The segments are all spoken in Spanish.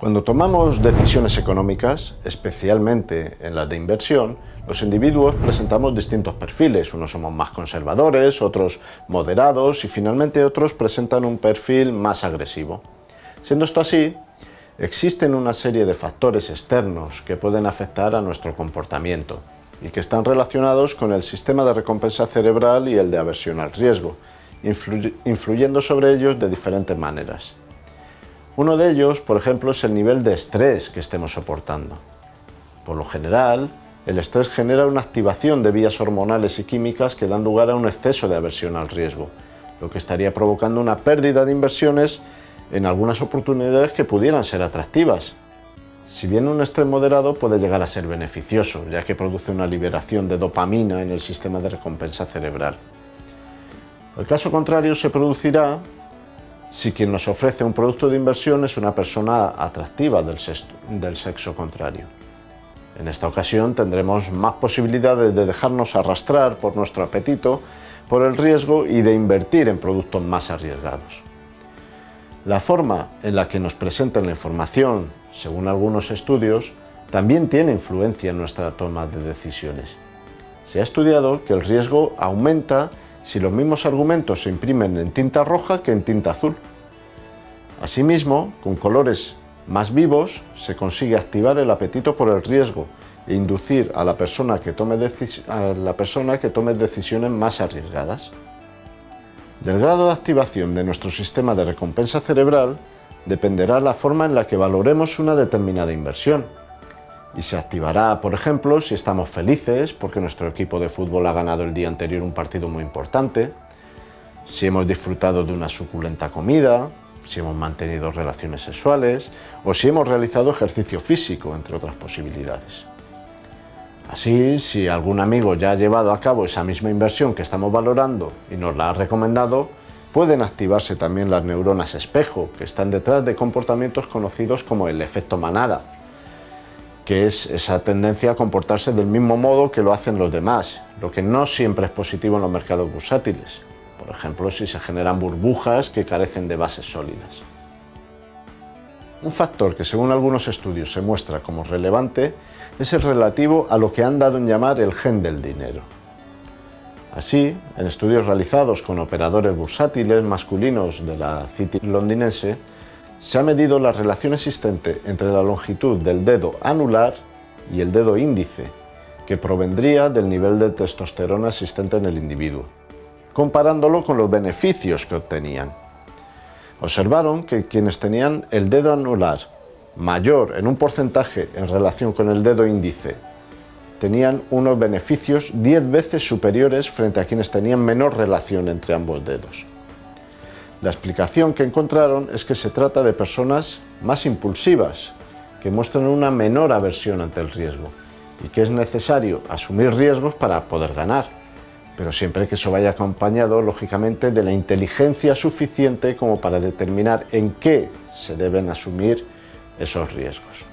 Cuando tomamos decisiones económicas, especialmente en las de inversión, los individuos presentamos distintos perfiles. Unos somos más conservadores, otros moderados y finalmente otros presentan un perfil más agresivo. Siendo esto así, existen una serie de factores externos que pueden afectar a nuestro comportamiento y que están relacionados con el sistema de recompensa cerebral y el de aversión al riesgo, influyendo sobre ellos de diferentes maneras. Uno de ellos, por ejemplo, es el nivel de estrés que estemos soportando. Por lo general, el estrés genera una activación de vías hormonales y químicas que dan lugar a un exceso de aversión al riesgo, lo que estaría provocando una pérdida de inversiones en algunas oportunidades que pudieran ser atractivas. Si bien un estrés moderado puede llegar a ser beneficioso, ya que produce una liberación de dopamina en el sistema de recompensa cerebral. El caso contrario se producirá si quien nos ofrece un producto de inversión es una persona atractiva del sexo, contrario. En esta ocasión tendremos más posibilidades de dejarnos arrastrar por nuestro apetito, por el riesgo y de invertir en productos más arriesgados. La forma en la que nos presentan la información, según algunos estudios, también tiene influencia en nuestra toma de decisiones. Se ha estudiado que el riesgo aumenta si los mismos argumentos se imprimen en tinta roja que en tinta azul. Asimismo, con colores más vivos se consigue activar el apetito por el riesgo e inducir a la persona que tome, a la persona que tome decisiones más arriesgadas. Del grado de activación de nuestro sistema de recompensa cerebral dependerá la forma en la que valoremos una determinada inversión. Y se activará, por ejemplo, si estamos felices porque nuestro equipo de fútbol ha ganado el día anterior un partido muy importante, si hemos disfrutado de una suculenta comida, si hemos mantenido relaciones sexuales o si hemos realizado ejercicio físico, entre otras posibilidades. Así, si algún amigo ya ha llevado a cabo esa misma inversión que estamos valorando y nos la ha recomendado, pueden activarse también las neuronas espejo, que están detrás de comportamientos conocidos como el efecto manada, que es esa tendencia a comportarse del mismo modo que lo hacen los demás, lo que no siempre es positivo en los mercados bursátiles, por ejemplo si se generan burbujas que carecen de bases sólidas. Un factor que según algunos estudios se muestra como relevante es el relativo a lo que han dado en llamar el gen del dinero. Así, en estudios realizados con operadores bursátiles masculinos de la City londinense, se ha medido la relación existente entre la longitud del dedo anular y el dedo índice, que provendría del nivel de testosterona existente en el individuo, comparándolo con los beneficios que obtenían. Observaron que quienes tenían el dedo anular mayor en un porcentaje en relación con el dedo índice tenían unos beneficios 10 veces superiores frente a quienes tenían menor relación entre ambos dedos. La explicación que encontraron es que se trata de personas más impulsivas, que muestran una menor aversión ante el riesgo y que es necesario asumir riesgos para poder ganar pero siempre que eso vaya acompañado, lógicamente, de la inteligencia suficiente como para determinar en qué se deben asumir esos riesgos.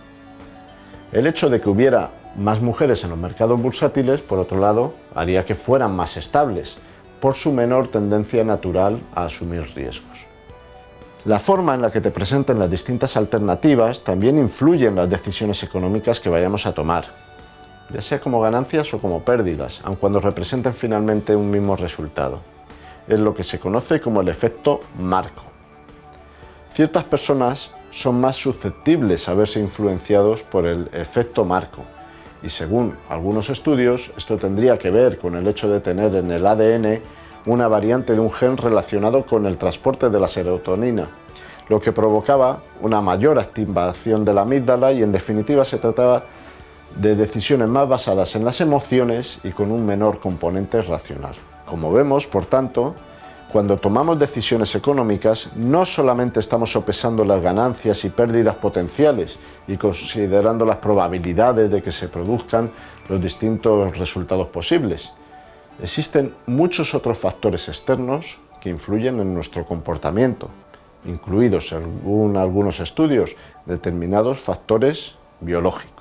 El hecho de que hubiera más mujeres en los mercados bursátiles, por otro lado, haría que fueran más estables, por su menor tendencia natural a asumir riesgos. La forma en la que te presenten las distintas alternativas también influye en las decisiones económicas que vayamos a tomar, ya sea como ganancias o como pérdidas, aun cuando representen finalmente un mismo resultado. Es lo que se conoce como el efecto marco. Ciertas personas son más susceptibles a verse influenciados por el efecto marco, y según algunos estudios, esto tendría que ver con el hecho de tener en el ADN una variante de un gen relacionado con el transporte de la serotonina, lo que provocaba una mayor activación de la amígdala y en definitiva se trataba de decisiones más basadas en las emociones y con un menor componente racional. Como vemos, por tanto, cuando tomamos decisiones económicas, no solamente estamos sopesando las ganancias y pérdidas potenciales y considerando las probabilidades de que se produzcan los distintos resultados posibles. Existen muchos otros factores externos que influyen en nuestro comportamiento, incluidos según algunos estudios determinados factores biológicos.